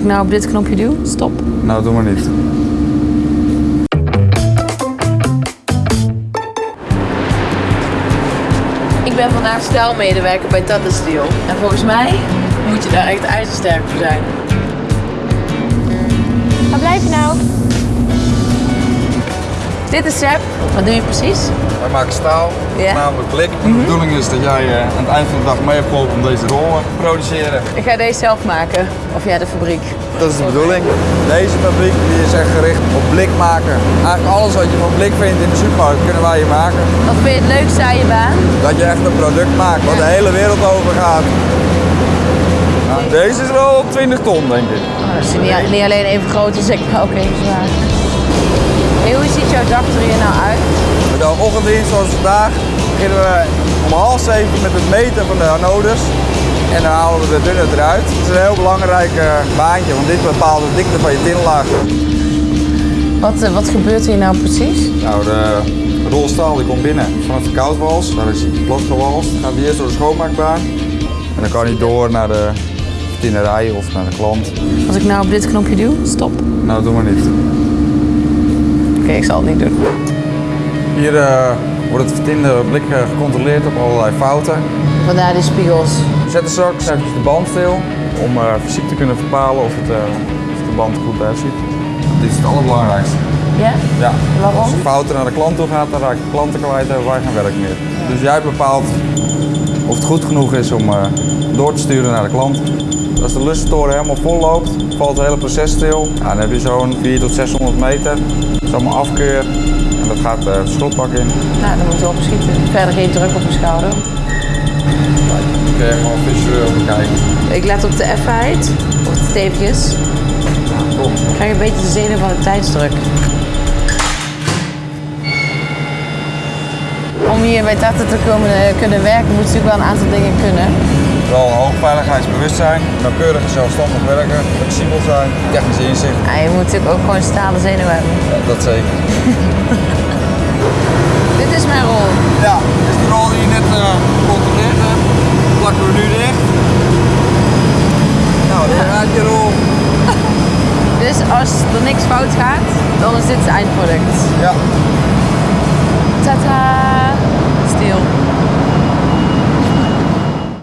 ik nou op dit knopje duw, stop. Nou, doe maar niet. Ik ben vandaag stijlmedewerker bij Tata Steel. En volgens mij moet je daar echt ijzersterk voor zijn. Waar blijf je nou? Dit is Seb. Wat doe je precies? Wij maken staal, Ja. namelijk blik. En de bedoeling is dat jij eh, aan het eind van de dag mee hebt geholpen om deze rollen te produceren. Ik ga deze zelf maken. Of ja, de fabriek. Dat is de bedoeling. Deze fabriek die is echt gericht op blik maken. Eigenlijk alles wat je van blik vindt in de supermarkt kunnen wij hier maken. Wat vind je het leukste aan je baan? Dat je echt een product maakt wat de hele wereld over gaat. Nou, deze is wel 20 ton denk ik. Oh, dat is niet, niet alleen even groot als ik, maar ook even zwaar. Hey, hoe ziet jouw dag er hier nou uit? De ochtenddienst zoals vandaag beginnen we om half zeven met het meten van de anodes. En dan halen we de dunne eruit. Het is een heel belangrijk eh, baantje, want dit bepaalt de dikte van je tinlaag. Wat, eh, wat gebeurt hier nou precies? Nou, de rolstaal die komt binnen vanaf de koudwals. Daar is hij. Dan gaat hij eerst door de schoonmaakbaan. En dan kan hij door naar de tinnerij of naar de klant. Als ik nou op dit knopje duw, stop. Nou, doe maar niet. Ik zal het niet doen. Hier eh, wordt het vertinde blik eh, gecontroleerd op allerlei fouten. Vandaar die spiegels. Zetten straks eventjes de band stil om eh, fysiek te kunnen bepalen of, het, eh, of de band goed uitziet. Dit is het allerbelangrijkste. Ja? Ja. Waarom? Als er fouten naar de klant toe gaat, dan raak je klanten kwijt en hebben wij geen werk meer. Dus jij bepaalt of het goed genoeg is om eh, door te sturen naar de klant. Als de lussentoren helemaal vol loopt, valt het hele proces stil. Ja, dan heb je zo'n 400 tot 600 meter. Dat is allemaal afkeur en dat gaat eh, het schrootbak in. Nou, dan moet ik wel beschieten. Verder geen druk op mijn schouder. Dan kun je gewoon visueel bekijken. Ik let op de effenheid, op de steepjes. Ik krijg een beetje de zenuw van de tijdsdruk. Om hier bij Tata te komen, eh, kunnen werken moet je natuurlijk wel een aantal dingen kunnen. Veiligheidsbewustzijn, nauwkeurig zelfstandig werken, flexibel zijn, technische inzicht. Ja, je moet natuurlijk ook gewoon stalen zenuwen hebben. Ja, dat zeker. Dit is mijn rol. Ja, dit is de rol die je net eh, gecontroleerd hebt. Plakken we nu dicht. Nou, dan gaat je rol. Dus als er niks fout gaat, dan is dit het eindproduct. Ja.